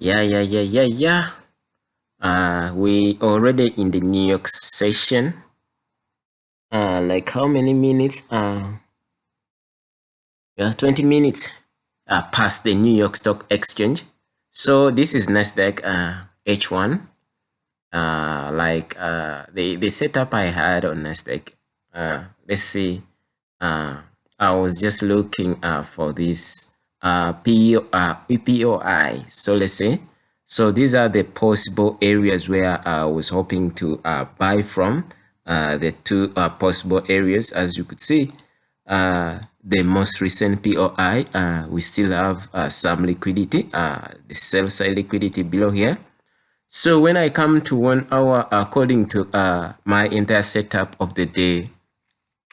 Yeah, yeah, yeah, yeah, yeah. Uh, we already in the New York session. Uh, like how many minutes? Uh, yeah, 20 minutes uh, past the New York Stock Exchange. So this is Nasdaq uh, H1. Uh, like uh, the, the setup I had on Nasdaq. Uh, let's see. Uh, I was just looking uh, for this uh, PO, uh, POI. So let's say, so these are the possible areas where I was hoping to uh, buy from. Uh, the two uh, possible areas, as you could see, uh, the most recent POI, uh, we still have uh, some liquidity, uh, the sell side liquidity below here. So when I come to one hour, according to uh, my entire setup of the day,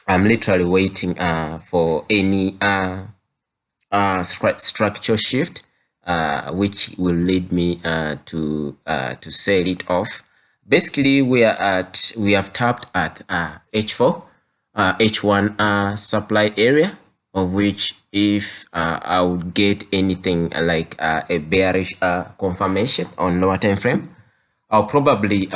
I'm literally waiting uh, for any uh, uh, structure shift, uh, which will lead me uh, to uh, to sell it off. Basically, we are at we have tapped at uh, H4, uh, H1 uh, supply area, of which if I would get anything like a bearish confirmation on lower time frame, I'll probably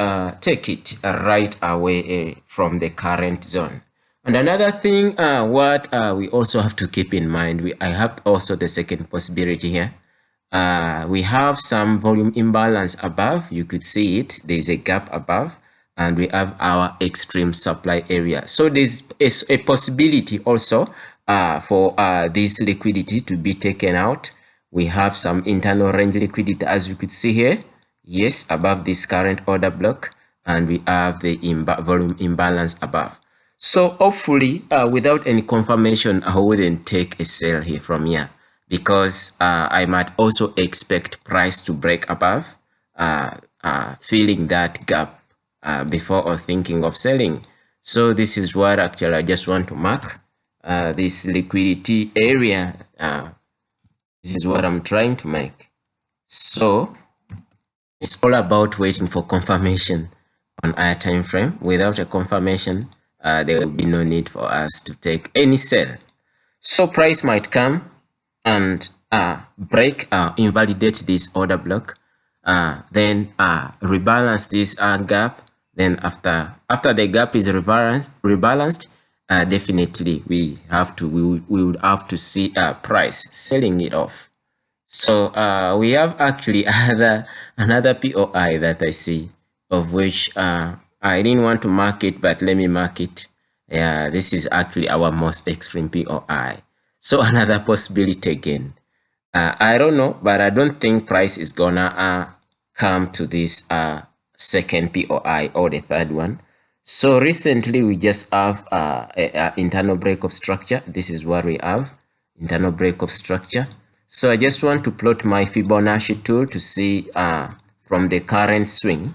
take it right away from the current zone. And another thing, uh, what uh, we also have to keep in mind, we I have also the second possibility here. Uh, we have some volume imbalance above. You could see it. There's a gap above, and we have our extreme supply area. So there's a, a possibility also uh, for uh, this liquidity to be taken out. We have some internal range liquidity, as you could see here. Yes, above this current order block, and we have the imba volume imbalance above. So hopefully, uh, without any confirmation, I wouldn't take a sell here from here because uh, I might also expect price to break above, uh, uh filling that gap uh, before or thinking of selling. So this is what actually I just want to mark uh, this liquidity area. this is what I'm trying to make. So it's all about waiting for confirmation on our time frame. Without a confirmation, uh, there will be no need for us to take any sell. So price might come and uh, break, uh, invalidate this order block, uh, then uh, rebalance this uh, gap. Then after after the gap is rebalanced, rebalanced uh, definitely we have to we, we would have to see a price selling it off. So uh, we have actually other another POI that I see of which uh, I didn't want to mark it, but let me mark it. Yeah, this is actually our most extreme POI. So another possibility again. Uh, I don't know, but I don't think price is gonna uh, come to this uh, second POI or the third one. So recently we just have uh, an internal break of structure. This is what we have, internal break of structure. So I just want to plot my Fibonacci tool to see uh, from the current swing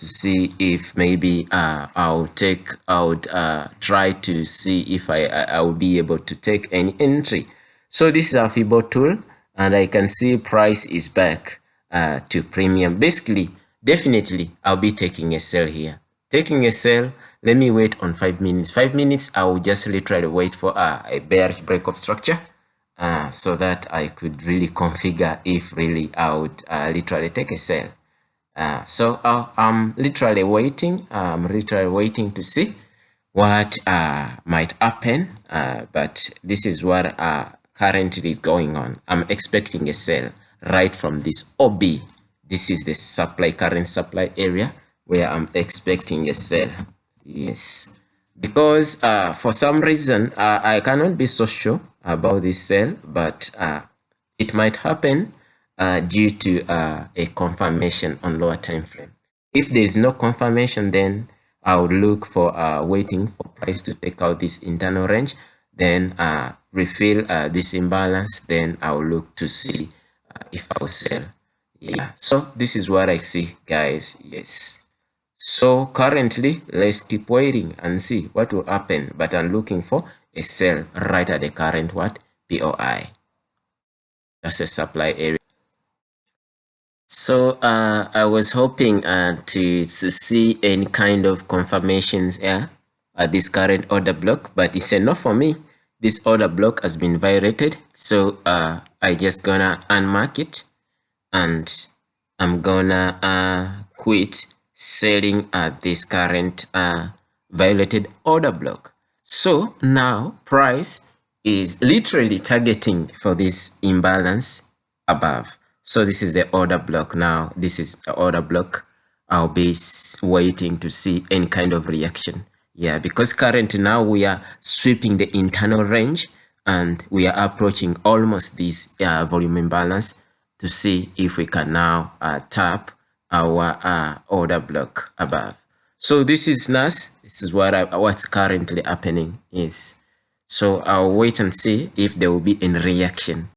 to see if maybe uh, I'll take out uh, try to see if I, I will be able to take any entry. So this is a Fibo tool and I can see price is back uh, to premium. Basically definitely I'll be taking a sell here. Taking a sell let me wait on five minutes. Five minutes I will just literally wait for uh, a bearish break of structure uh, so that I could really configure if really I would uh, literally take a sell uh, so uh, I'm literally waiting. I'm literally waiting to see what uh, might happen. Uh, but this is what uh, currently is going on. I'm expecting a sell right from this OB. This is the supply current supply area where I'm expecting a sell. Yes, because uh, for some reason I cannot be so sure about this sell, but it might happen uh, due to uh, a confirmation on lower time frame. If there is no confirmation, then I would look for uh, waiting for price to take out this internal range, then uh, refill uh, this imbalance, then I will look to see uh, if I will sell. Yeah, so this is what I see, guys. Yes. So currently, let's keep waiting and see what will happen. But I'm looking for a sell right at the current what POI. That's a supply area. So uh, I was hoping uh, to, to see any kind of confirmations here at this current order block, but it's enough for me. This order block has been violated, so uh, I just gonna unmark it and I'm gonna uh, quit selling at this current uh, violated order block. So now price is literally targeting for this imbalance above. So this is the order block now. This is the order block. I'll be waiting to see any kind of reaction. Yeah, because currently now we are sweeping the internal range and we are approaching almost this uh, volume imbalance to see if we can now uh, tap our uh, order block above. So this is NAS. This is what I, what's currently happening is. So I'll wait and see if there will be any reaction.